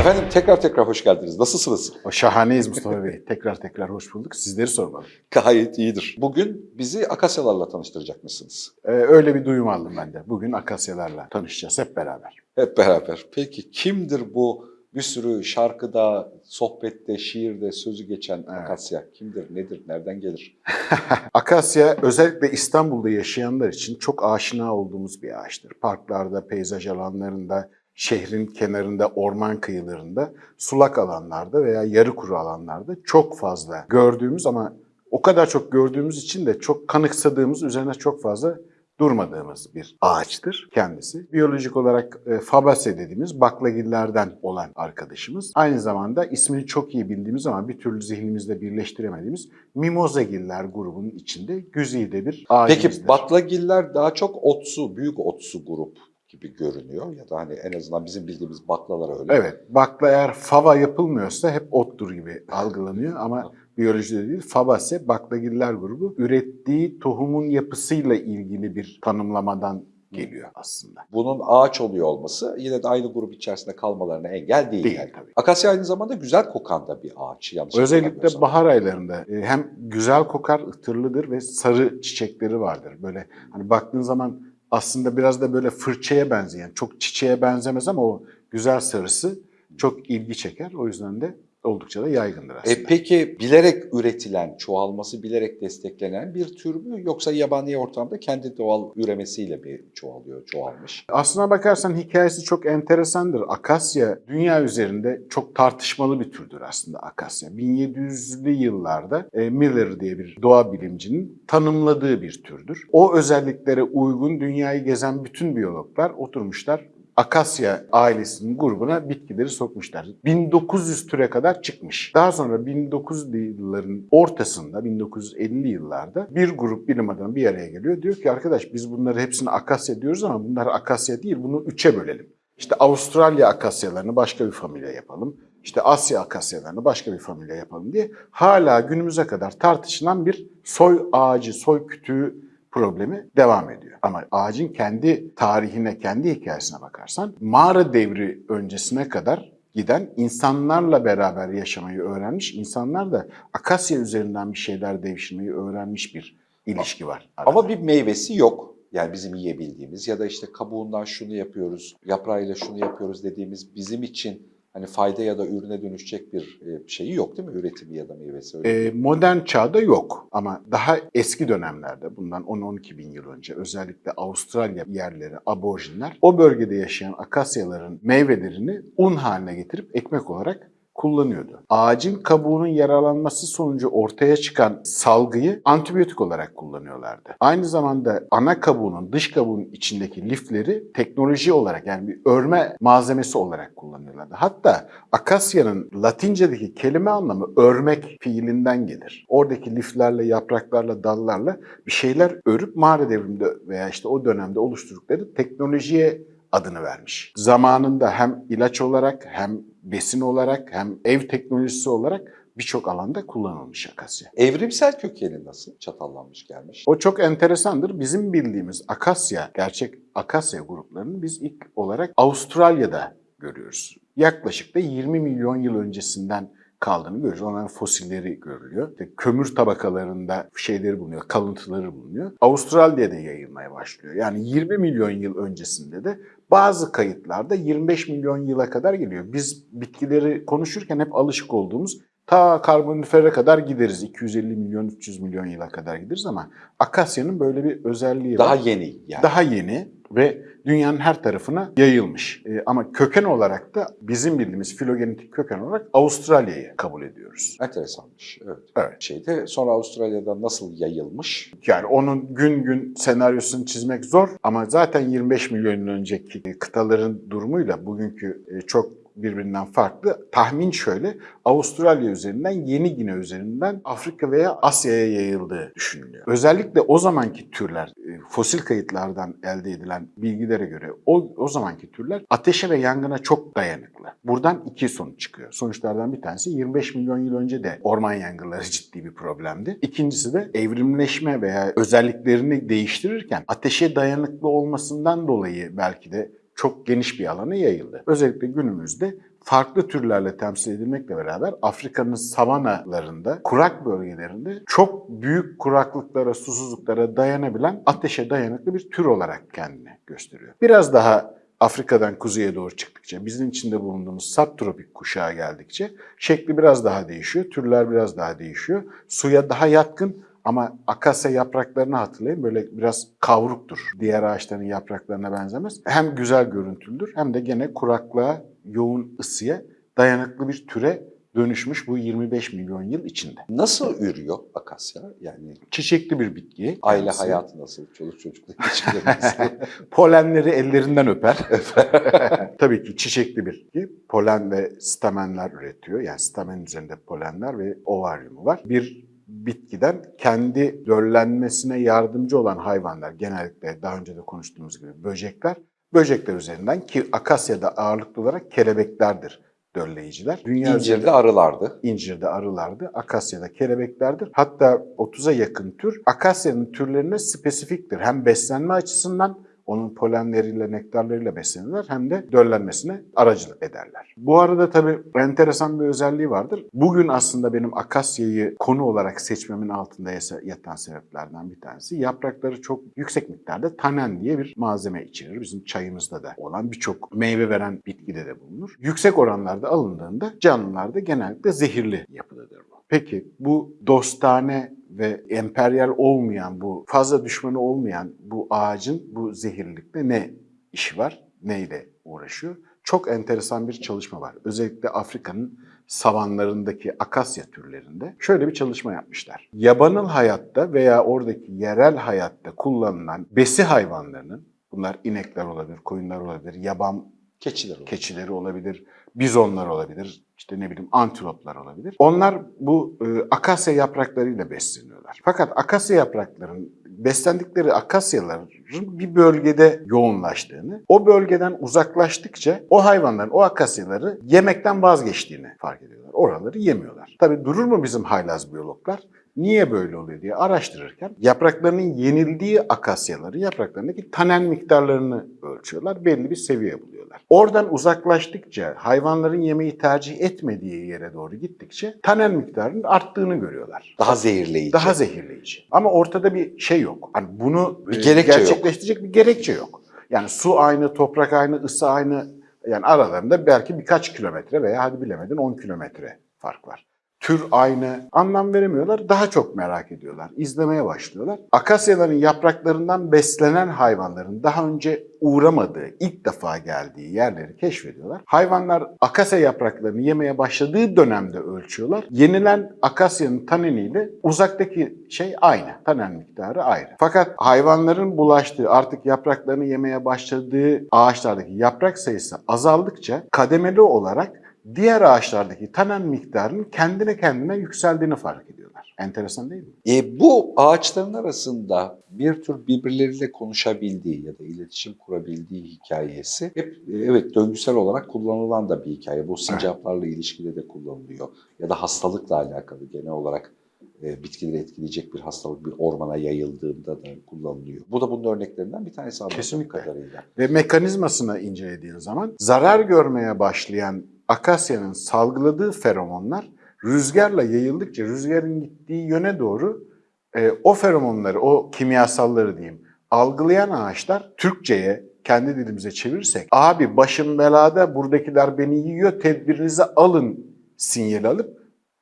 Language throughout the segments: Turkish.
Efendim tekrar tekrar hoş geldiniz. Nasılsınız? O şahaneyiz Mustafa Bey. Tekrar tekrar hoş bulduk. Sizleri sormalı. Gayet iyidir. Bugün bizi akasyalarla tanıştıracakmışsınız. Ee, öyle bir duyum aldım ben de. Bugün akasyalarla tanışacağız hep beraber. Hep beraber. Peki kimdir bu bir sürü şarkıda, sohbette, şiirde sözü geçen akasya? Kimdir, nedir, nereden gelir? Akasya özellikle İstanbul'da yaşayanlar için çok aşina olduğumuz bir ağaçtır. Parklarda, peyzaj alanlarında, şehrin kenarında, orman kıyılarında, sulak alanlarda veya yarı kuru alanlarda çok fazla gördüğümüz ama o kadar çok gördüğümüz için de çok kanıksadığımız, üzerine çok fazla durmadığımız bir ağaçtır kendisi. Biyolojik olarak e, Fabaceae dediğimiz baklagillerden olan arkadaşımız. Aynı zamanda ismini çok iyi bildiğimiz ama bir türlü zihnimizde birleştiremediğimiz Mimozagiller grubunun içinde güzide bir ağacımızdır. Peki baklagiller daha çok otsu, büyük otsu grup gibi görünüyor. Ya da hani en azından bizim bildiğimiz baklalar öyle. Evet, bakla eğer fava yapılmıyorsa hep ottur gibi algılanıyor ama biyolojide değil. Fabaceae baklagiller grubu ürettiği tohumun yapısıyla ilgili bir tanımlamadan geliyor aslında. Bunun ağaç oluyor olması yine de aynı grup içerisinde kalmalarına engel değil. Değil yani. tabii. Akasya aynı zamanda güzel kokan da bir ağaç. Yanlış Özellikle bahar aylarında e, hem güzel kokar, ıtırlıdır ve sarı çiçekleri vardır. Böyle hani baktığın zaman aslında biraz da böyle fırçaya benzeyen, çok çiçeğe benzemez ama o güzel sarısı çok ilgi çeker. O yüzden de oldukça da yaygındır aslında. E peki bilerek üretilen, çoğalması bilerek desteklenen bir tür mü yoksa yabani ortamda kendi doğal üremesiyle mi çoğalıyor, çoğalmış? Aslına bakarsan hikayesi çok enteresandır. Akasya dünya üzerinde çok tartışmalı bir türdür aslında akasya. 1700'lü yıllarda e, Miller diye bir doğa bilimcinin tanımladığı bir türdür. O özelliklere uygun dünyayı gezen bütün biyologlar oturmuşlar Akasya ailesinin grubuna bitkileri sokmuşlar. 1900 türe kadar çıkmış. Daha sonra 1900'lü yılların ortasında, 1950'li yıllarda bir grup bilim adamı bir araya geliyor. Diyor ki arkadaş biz bunları hepsini akasya diyoruz ama bunlar akasya değil, bunu üçe bölelim. İşte Avustralya akasyalarını başka bir familya yapalım. İşte Asya akasyalarını başka bir familya yapalım diye hala günümüze kadar tartışılan bir soy ağacı, soy kütüğü problemi devam ediyor. Ama ağacın kendi tarihine, kendi hikayesine bakarsan mağara devri öncesine kadar giden insanlarla beraber yaşamayı öğrenmiş, insanlar da akasya üzerinden bir şeyler devşirmeyi öğrenmiş bir ilişki var. arada. Ama bir meyvesi yok. Yani bizim yiyebildiğimiz ya da işte kabuğundan şunu yapıyoruz, yaprağıyla şunu yapıyoruz dediğimiz bizim için hani fayda ya da ürüne dönüşecek bir e, şeyi yok değil mi? Üretimi ya da meyvesi öyle. Değil mi? modern çağda yok ama daha eski dönemlerde bundan 10-12 bin yıl önce özellikle Avustralya yerleri, aborjinler o bölgede yaşayan akasyaların meyvelerini un haline getirip ekmek olarak kullanıyordu. Ağacın kabuğunun yaralanması sonucu ortaya çıkan salgıyı antibiyotik olarak kullanıyorlardı. Aynı zamanda ana kabuğunun, dış kabuğun içindeki lifleri teknoloji olarak yani bir örme malzemesi olarak kullanıyorlardı. Hatta akasyanın Latince'deki kelime anlamı örmek fiilinden gelir. Oradaki liflerle, yapraklarla, dallarla bir şeyler örüp mağara devriminde veya işte o dönemde oluşturdukları teknolojiye adını vermiş. Zamanında hem ilaç olarak hem besin olarak hem ev teknolojisi olarak birçok alanda kullanılmış akasya. Evrimsel kökeni nasıl? Çatallanmış gelmiş. O çok enteresandır. Bizim bildiğimiz akasya, gerçek akasya gruplarını biz ilk olarak Avustralya'da görüyoruz. Yaklaşık da 20 milyon yıl öncesinden kaldığını görüyoruz. Onların fosilleri görülüyor. İşte kömür tabakalarında şeyleri bulunuyor, kalıntıları bulunuyor. Avustralya'da yayılmaya başlıyor. Yani 20 milyon yıl öncesinde de bazı kayıtlarda 25 milyon yıla kadar geliyor. Biz bitkileri konuşurken hep alışık olduğumuz ta karbonifere kadar gideriz. 250 milyon, 300 milyon yıla kadar gideriz ama Akasya'nın böyle bir özelliği Daha var. yeni yani. Daha yeni ve dünyanın her tarafına yayılmış. Ee, ama köken olarak da bizim bildiğimiz filogenetik köken olarak Avustralya'yı kabul ediyoruz. Enteresanmış. Evet. Evet. Şeyde sonra Avustralya'da nasıl yayılmış? Yani onun gün gün senaryosunu çizmek zor ama zaten 25 milyon önceki kıtaların durumuyla bugünkü e, çok birbirinden farklı. Tahmin şöyle, Avustralya üzerinden, Yeni Gine üzerinden Afrika veya Asya'ya yayıldığı düşünülüyor. Özellikle o zamanki türler, e, fosil kayıtlardan elde edilen bilgilere göre o, o zamanki türler ateşe ve yangına çok dayanıklı. Buradan iki sonuç çıkıyor. Sonuçlardan bir tanesi 25 milyon yıl önce de orman yangınları ciddi bir problemdi. İkincisi de evrimleşme veya özelliklerini değiştirirken ateşe dayanıklı olmasından dolayı belki de çok geniş bir alana yayıldı. Özellikle günümüzde farklı türlerle temsil edilmekle beraber Afrika'nın savanalarında, kurak bölgelerinde çok büyük kuraklıklara, susuzluklara dayanabilen ateşe dayanıklı bir tür olarak kendini gösteriyor. Biraz daha Afrika'dan kuzeye doğru çıktıkça, bizim içinde bulunduğumuz subtropik kuşağa geldikçe şekli biraz daha değişiyor, türler biraz daha değişiyor. Suya daha yatkın ama akasya yapraklarını hatırlayın böyle biraz kavruktur. Diğer ağaçların yapraklarına benzemez. Hem güzel görüntülüdür hem de gene kuraklığa, yoğun ısıya dayanıklı bir türe dönüşmüş bu 25 milyon yıl içinde. Nasıl ürüyor akasya? Yani Çiçekli bir bitki. aile kendisi. hayatı nasıl? Çoluk çocukla ilişkileri nasıl? Polenleri ellerinden öper. Tabii ki çiçekli bir bitki. Polen ve stamenler üretiyor. Yani stamen üzerinde polenler ve ovaryumu var. Bir bitkiden kendi döllenmesine yardımcı olan hayvanlar, genellikle daha önce de konuştuğumuz gibi böcekler, böcekler üzerinden ki akasyada ağırlıklı olarak kelebeklerdir dölleyiciler. Dünya üzerinde- İncirde arılardı. İncirde arılardı, akasyada kelebeklerdir. Hatta 30'a yakın tür akasyanın türlerine spesifiktir. Hem beslenme açısından onun polenleriyle, nektarlarıyla beslenirler hem de döllenmesine aracılık ederler. Bu arada tabii enteresan bir özelliği vardır. Bugün aslında benim akasyayı konu olarak seçmemin altında yatan sebeplerden bir tanesi. Yaprakları çok yüksek miktarda tanen diye bir malzeme içerir. Bizim çayımızda da olan birçok meyve veren bitkide de bulunur. Yüksek oranlarda alındığında canlılarda genellikle zehirli yapıdadır bu. Peki bu dostane ve emperyal olmayan bu fazla düşmanı olmayan bu ağacın bu zehirlilikle ne işi var? Neyle uğraşıyor? Çok enteresan bir çalışma var. Özellikle Afrika'nın savanlarındaki akasya türlerinde şöyle bir çalışma yapmışlar. Yabanıl hayatta veya oradaki yerel hayatta kullanılan besi hayvanlarının bunlar inekler olabilir, koyunlar olabilir, yaban Keçiler olur. keçileri olabilir, bizonlar olabilir, işte ne bileyim antiloplar olabilir. Onlar bu e, akasya yapraklarıyla besleniyorlar. Fakat akasya yaprakların beslendikleri akasyaların bir bölgede yoğunlaştığını, o bölgeden uzaklaştıkça o hayvanların o akasyaları yemekten vazgeçtiğini fark ediyorlar. Oraları yemiyorlar. Tabii durur mu bizim haylaz biyologlar? Niye böyle oluyor diye araştırırken yapraklarının yenildiği akasyaları, yapraklarındaki tanen miktarlarını ölçüyorlar. Belli bir seviye buluyorlar. Oradan uzaklaştıkça, hayvanların yemeği tercih etmediği yere doğru gittikçe tanen miktarının arttığını görüyorlar. Daha zehirleyici. Daha zehirleyici. Ama ortada bir şey yok. Hani bunu Bir e, gerekçe yok. gerçekleştirecek bir gerekçe yok. Yani su aynı, toprak aynı, ısı aynı. Yani aralarında belki birkaç kilometre veya hadi bilemedin 10 kilometre fark var. Tür aynı, anlam veremiyorlar, daha çok merak ediyorlar, izlemeye başlıyorlar. Akasyaların yapraklarından beslenen hayvanların daha önce uğramadığı, ilk defa geldiği yerleri keşfediyorlar. Hayvanlar akasya yapraklarını yemeye başladığı dönemde ölçüyorlar. Yenilen akasyanın taneniyle uzaktaki şey aynı, tanen miktarı ayrı. Fakat hayvanların bulaştığı, artık yapraklarını yemeye başladığı ağaçlardaki yaprak sayısı azaldıkça kademeli olarak diğer ağaçlardaki tanen miktarının kendine kendine yükseldiğini fark ediyorlar. Enteresan değil mi? E, bu ağaçların arasında bir tür birbirleriyle konuşabildiği ya da iletişim kurabildiği hikayesi hep e, evet döngüsel olarak kullanılan da bir hikaye. Bu sincaplarla ilişkide de kullanılıyor. Ya da hastalıkla alakalı genel olarak e, bitkileri etkileyecek bir hastalık bir ormana yayıldığında da kullanılıyor. Bu da bunun örneklerinden bir tanesi anladığım Kesinlikle. kadarıyla. Ve mekanizmasını incelediğin zaman zarar görmeye başlayan akasyanın salgıladığı feromonlar rüzgarla yayıldıkça rüzgarın gittiği yöne doğru e, o feromonları, o kimyasalları diyeyim algılayan ağaçlar Türkçe'ye kendi dilimize çevirirsek abi başım belada buradakiler beni yiyor tedbirinizi alın sinyali alıp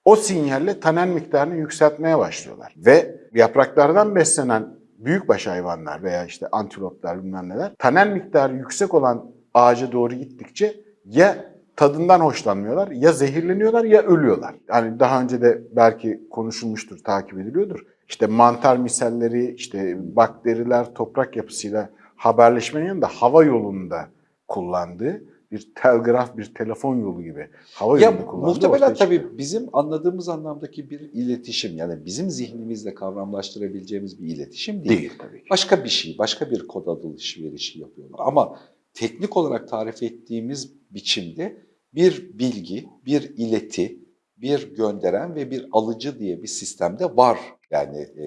o sinyalle tanen miktarını yükseltmeye başlıyorlar. Ve yapraklardan beslenen büyükbaş hayvanlar veya işte antiloplar bilmem neler tanen miktarı yüksek olan ağaca doğru gittikçe ya tadından hoşlanmıyorlar ya zehirleniyorlar ya ölüyorlar. Yani daha önce de belki konuşulmuştur, takip ediliyordur. İşte mantar misalleri, işte bakteriler toprak yapısıyla haberleşmenin yanında hava yolunda kullandığı bir telgraf, bir telefon yolu gibi. Hava Ya yolunu kullandı. muhtemelen ortaya çıkıyor. tabii bizim anladığımız anlamdaki bir iletişim yani bizim zihnimizle kavramlaştırabileceğimiz bir iletişim değil. Değil tabii ki. Başka bir şey, başka bir kod alışverişi yapıyorlar. Ama teknik olarak tarif ettiğimiz biçimde bir bilgi, bir ileti, bir gönderen ve bir alıcı diye bir sistemde var. Yani e,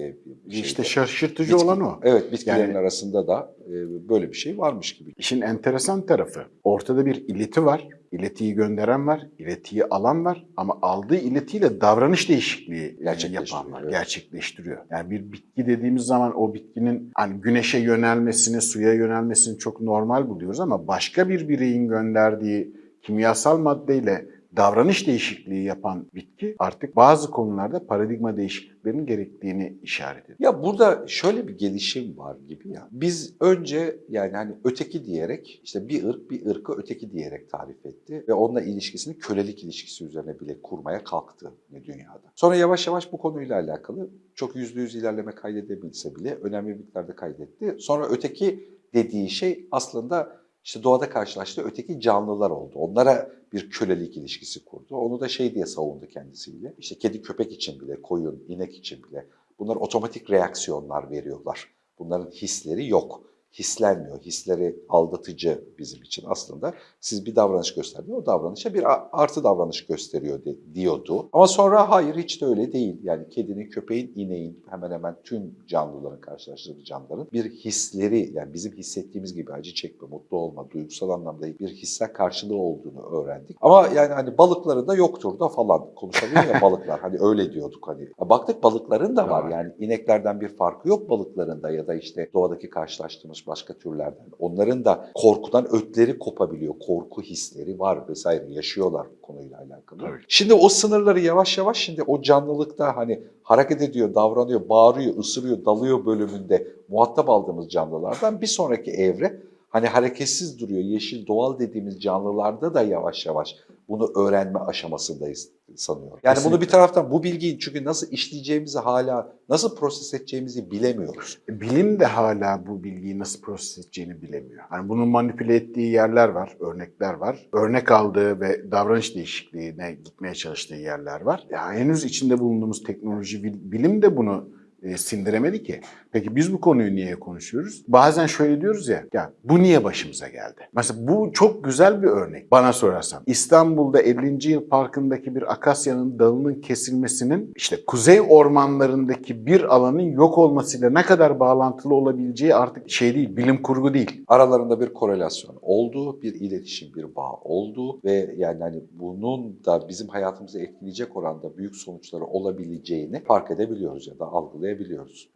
şeyde. İşte şaşırtıcı Bitki- olan o. Evet, bitkilerin Yani- arasında da e, böyle bir şey varmış gibi. İşin enteresan tarafı ortada bir ileti var. İletiyi gönderen var, iletiyi alan var ama aldığı iletiyle davranış değişikliği e, yapan var, evet. gerçekleştiriyor. Yani bir bitki dediğimiz zaman o bitkinin hani güneşe yönelmesini, suya yönelmesini çok normal buluyoruz ama başka bir bireyin gönderdiği kimyasal maddeyle davranış değişikliği yapan bitki artık bazı konularda paradigma değişikliklerinin gerektiğini işaret ediyor. Ya burada şöyle bir gelişim var gibi ya. Biz önce yani hani öteki diyerek işte bir ırk bir ırkı öteki diyerek tarif etti ve onunla ilişkisini kölelik ilişkisi üzerine bile kurmaya kalktı ne dünyada. Sonra yavaş yavaş bu konuyla alakalı çok yüzde yüz ilerleme kaydedebilse bile önemli miktarda kaydetti. Sonra öteki dediği şey aslında işte doğada karşılaştığı öteki canlılar oldu. Onlara bir kölelik ilişkisi kurdu. Onu da şey diye savundu kendisiyle. İşte kedi köpek için bile, koyun, inek için bile bunlar otomatik reaksiyonlar veriyorlar. Bunların hisleri yok. Hislenmiyor. Hisleri aldatıcı bizim için aslında. Siz bir davranış gösterdiğinde o davranışa bir artı davranış gösteriyor de- diyordu. Ama sonra hayır hiç de öyle değil. Yani kedinin, köpeğin, ineğin hemen hemen tüm canlıların karşılaştığı canlıların bir hisleri yani bizim hissettiğimiz gibi acı çekme, mutlu olma, duygusal anlamda bir hisse karşılığı olduğunu öğrendik. Ama yani hani balıkların da yoktur da falan konuşabiliyor ya balıklar. Hani öyle diyorduk hani. Baktık balıkların da var Var. yani ineklerden bir farkı yok balıkların da ya da işte doğadaki karşılaştığımız başka türlerden. Onların da korkudan ötleri kopabiliyor. Korku hisleri var vesaire yaşıyorlar bu konuyla alakalı. Tabii. Şimdi o sınırları yavaş yavaş şimdi o canlılıkta hani hareket ediyor, davranıyor, bağırıyor, ısırıyor, dalıyor bölümünde muhatap aldığımız canlılardan bir sonraki evre hani hareketsiz duruyor. Yeşil doğal dediğimiz canlılarda da yavaş yavaş bunu öğrenme aşamasındayız sanıyorum. Yani bunu Kesinlikle. bir taraftan bu bilgiyi çünkü nasıl işleyeceğimizi hala nasıl proses edeceğimizi bilemiyoruz. E, Bilim de hala bu bilgiyi nasıl proses edeceğini bilemiyor. Hani bunu manipüle ettiği yerler var, örnekler var. Örnek aldığı ve davranış değişikliğine gitmeye çalıştığı yerler var. Ya henüz içinde bulunduğumuz teknoloji, bil- bilim de bunu e, sindiremedi ki. Peki biz bu konuyu niye konuşuyoruz? Bazen şöyle diyoruz ya, ya bu niye başımıza geldi? Mesela bu çok güzel bir örnek bana sorarsan. İstanbul'da 50. Yıl Parkı'ndaki bir akasyanın dalının kesilmesinin işte kuzey ormanlarındaki bir alanın yok olmasıyla ne kadar bağlantılı olabileceği artık şey değil, bilim kurgu değil. Aralarında bir korelasyon olduğu, bir iletişim, bir bağ olduğu ve yani hani bunun da bizim hayatımızı etkileyecek oranda büyük sonuçları olabileceğini fark edebiliyoruz ya da algılayabiliyoruz.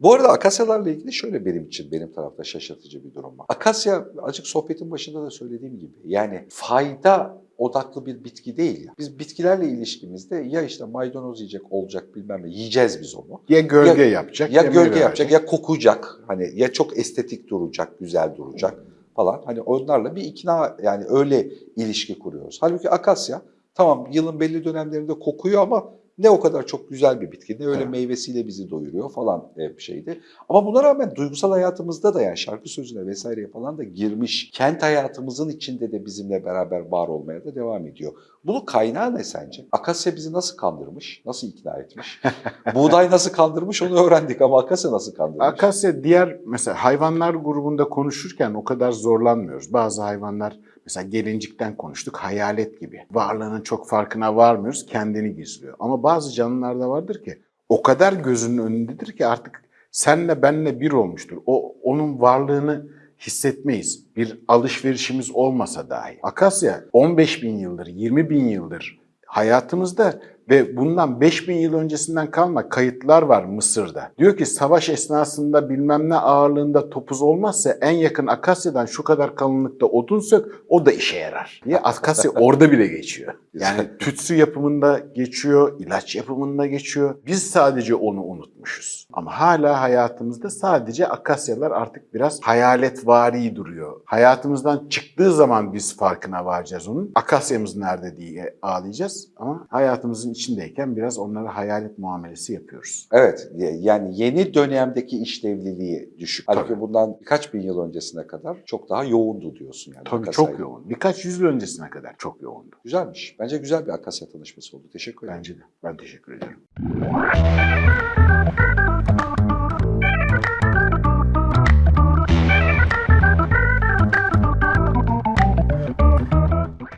Bu arada akasyalarla ilgili şöyle benim için benim tarafta şaşırtıcı bir durum var. Akasya açık sohbetin başında da söylediğim gibi yani fayda odaklı bir bitki değil. ya. Biz bitkilerle ilişkimizde ya işte maydanoz yiyecek olacak bilmem ne yiyeceğiz biz onu. Ya gölge Ya- yapacak Ya gölge yapacak verecek. ya kokacak. Hani ya çok estetik duracak, güzel duracak falan. Hani onlarla bir ikna yani öyle ilişki kuruyoruz. Halbuki akasya tamam yılın belli dönemlerinde kokuyor ama ne o kadar çok güzel bir bitki ne öyle Evet. meyvesiyle bizi doyuruyor falan e, bir şeydi. Ama buna rağmen duygusal hayatımızda da yani şarkı sözüne vesaireye falan da girmiş. Kent hayatımızın içinde de bizimle beraber var olmaya da devam ediyor. Bunun kaynağı ne sence? Akasya bizi nasıl kandırmış? Nasıl ikna etmiş? Buğday nasıl kandırmış onu öğrendik ama akasya nasıl kandırmış? Akasya diğer mesela hayvanlar grubunda konuşurken o kadar zorlanmıyoruz. Bazı hayvanlar mesela gelincikten konuştuk hayalet gibi. Varlığının çok farkına varmıyoruz kendini gizliyor. Ama bazı canlılarda vardır ki o kadar gözünün önündedir ki artık senle benle bir olmuştur. O onun varlığını hissetmeyiz. Bir alışverişimiz olmasa dahi. Akasya 15 bin yıldır, 20 bin yıldır hayatımızda ve bundan 5000 yıl öncesinden kalma kayıtlar var Mısır'da. Diyor ki savaş esnasında bilmem ne ağırlığında topuz olmazsa en yakın akasyadan şu kadar kalınlıkta odun sök o da işe yarar. Diye akasya orada bile geçiyor. Yani tütsü yapımında geçiyor, ilaç yapımında geçiyor. Biz sadece onu unutmuşuz. Ama hala hayatımızda sadece akasyalar artık biraz hayaletvari duruyor. Hayatımızdan çıktığı zaman biz farkına varacağız onun. Akasyamız nerede diye ağlayacağız ama hayatımızın içindeyken biraz onlara hayalet muamelesi yapıyoruz. Evet, yani yeni dönemdeki işlevliliği düşük. Halbuki Tabii. bundan birkaç bin yıl öncesine kadar çok daha yoğundu diyorsun yani. Tabii Akasya çok yoğun. Birkaç yüzyıl öncesine kadar çok yoğundu. Güzelmiş. Bence güzel bir Akasya tanışması oldu. Teşekkür ederim. Bence de. Ben teşekkür ederim.